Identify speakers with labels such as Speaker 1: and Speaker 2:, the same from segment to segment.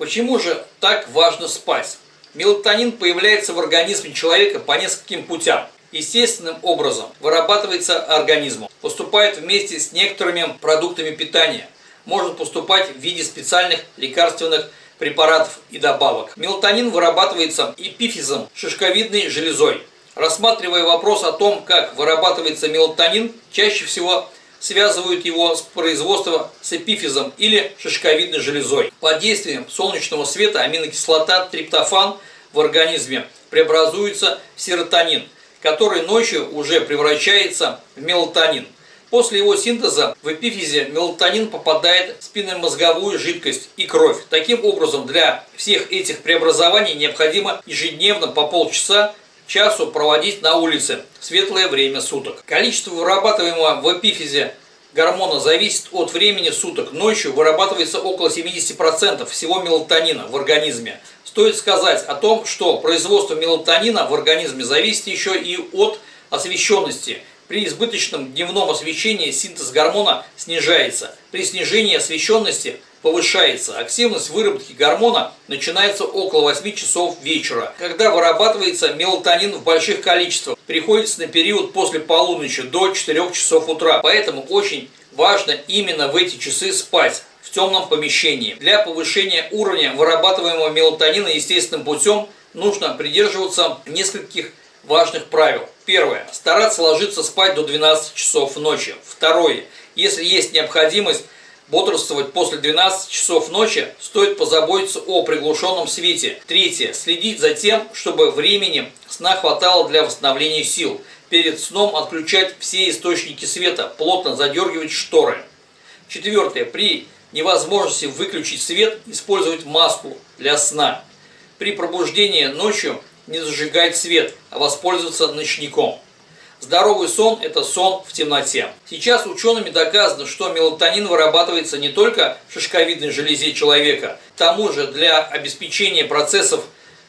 Speaker 1: Почему же так важно спать? Мелатонин появляется в организме человека по нескольким путям. Естественным образом вырабатывается организмом, поступает вместе с некоторыми продуктами питания, может поступать в виде специальных лекарственных препаратов и добавок. Мелатонин вырабатывается эпифизом, шишковидной железой. Рассматривая вопрос о том, как вырабатывается мелатонин, чаще всего связывают его с производством с эпифизом или шишковидной железой. Под действием солнечного света аминокислота триптофан в организме преобразуется в серотонин, который ночью уже превращается в мелатонин. После его синтеза в эпифизе мелатонин попадает в спинномозговую жидкость и кровь. Таким образом, для всех этих преобразований необходимо ежедневно по полчаса часу проводить на улице в светлое время суток. Количество вырабатываемого в эпифизе гормона зависит от времени суток. Ночью вырабатывается около 70% всего мелатонина в организме. Стоит сказать о том, что производство мелатонина в организме зависит еще и от освещенности. При избыточном дневном освещении синтез гормона снижается. При снижении освещенности повышается. Активность выработки гормона начинается около 8 часов вечера, когда вырабатывается мелатонин в больших количествах. Приходится на период после полуночи до 4 часов утра. Поэтому очень важно именно в эти часы спать в темном помещении. Для повышения уровня вырабатываемого мелатонина естественным путем нужно придерживаться нескольких важных правил. Первое. Стараться ложиться спать до 12 часов ночи. Второе. Если есть необходимость бодрствовать после 12 часов ночи, стоит позаботиться о приглушенном свете. Третье. Следить за тем, чтобы времени сна хватало для восстановления сил. Перед сном отключать все источники света, плотно задергивать шторы. Четвертое. При невозможности выключить свет, использовать маску для сна. При пробуждении ночью не зажигать свет, а воспользоваться ночником. Здоровый сон – это сон в темноте. Сейчас учеными доказано, что мелатонин вырабатывается не только в шишковидной железе человека, к тому же для обеспечения процессов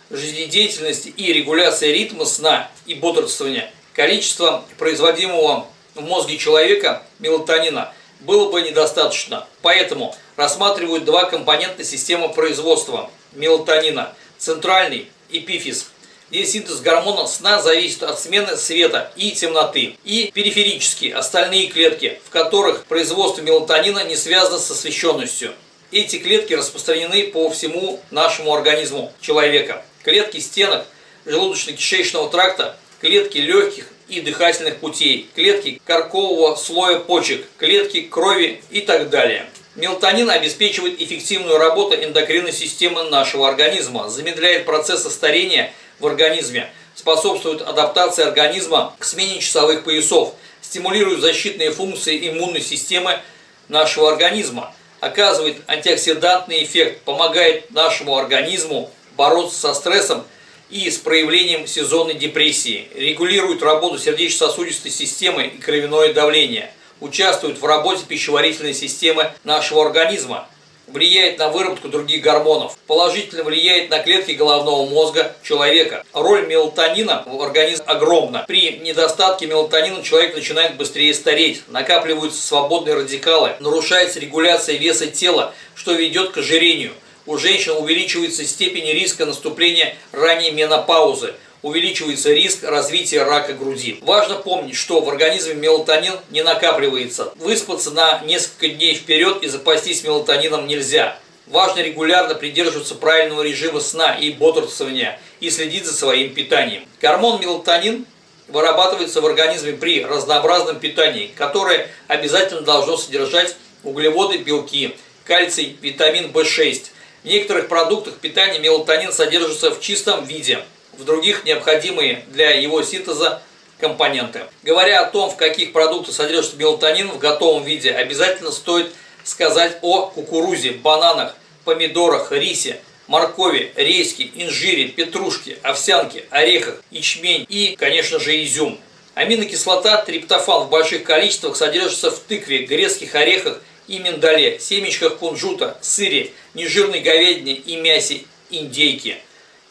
Speaker 1: жизнедеятельности и регуляции ритма сна и бодрствования количество производимого в мозге человека мелатонина было бы недостаточно. Поэтому рассматривают два компонента системы производства мелатонина – центральный эпифиз – где синтез гормона сна зависит от смены света и темноты. И периферические, остальные клетки, в которых производство мелатонина не связано с освещенностью. Эти клетки распространены по всему нашему организму человека. Клетки стенок желудочно-кишечного тракта, клетки легких и дыхательных путей, клетки коркового слоя почек, клетки крови и так далее. Мелатонин обеспечивает эффективную работу эндокринной системы нашего организма, замедляет процессы старения в организме, способствует адаптации организма к смене часовых поясов, стимулирует защитные функции иммунной системы нашего организма, оказывает антиоксидантный эффект, помогает нашему организму бороться со стрессом и с проявлением сезонной депрессии, регулирует работу сердечно-сосудистой системы и кровяное давление, участвует в работе пищеварительной системы нашего организма, влияет на выработку других гормонов, положительно влияет на клетки головного мозга человека. Роль мелатонина в организме огромна. При недостатке мелатонина человек начинает быстрее стареть, накапливаются свободные радикалы, нарушается регуляция веса тела, что ведет к ожирению. У женщин увеличивается степень риска наступления ранней менопаузы – увеличивается риск развития рака груди. Важно помнить, что в организме мелатонин не накапливается. Выспаться на несколько дней вперед и запастись мелатонином нельзя. Важно регулярно придерживаться правильного режима сна и бодрствования и следить за своим питанием. Гормон мелатонин вырабатывается в организме при разнообразном питании, которое обязательно должно содержать углеводы, белки, кальций, витамин В6. В некоторых продуктах питания мелатонин содержится в чистом виде – в других необходимые для его синтеза компоненты. Говоря о том, в каких продуктах содержится мелатонин в готовом виде, обязательно стоит сказать о кукурузе, бананах, помидорах, рисе, моркови, рейске, инжире, петрушке, овсянке, орехах, ячмень и, конечно же, изюм. Аминокислота триптофан в больших количествах содержится в тыкве, грецких орехах и миндале, семечках кунжута, сыре, нежирной говядине и мясе индейки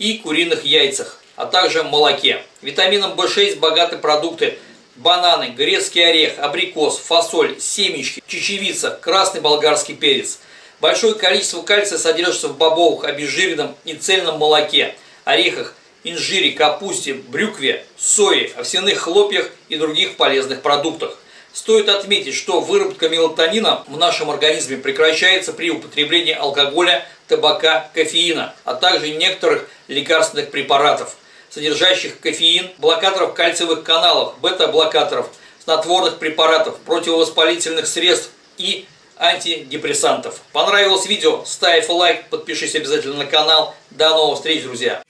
Speaker 1: и куриных яйцах а также молоке. Витамином В6 богаты продукты бананы, грецкий орех, абрикос, фасоль, семечки, чечевица, красный болгарский перец. Большое количество кальция содержится в бобовых, обезжиренном и цельном молоке, орехах, инжире, капусте, брюкве, сое, овсяных хлопьях и других полезных продуктах. Стоит отметить, что выработка мелатонина в нашем организме прекращается при употреблении алкоголя, табака, кофеина, а также некоторых лекарственных препаратов, содержащих кофеин, блокаторов кальциевых каналов, бета-блокаторов, снотворных препаратов, противовоспалительных средств и антидепрессантов. Понравилось видео? Ставь лайк, подпишись обязательно на канал. До новых встреч, друзья!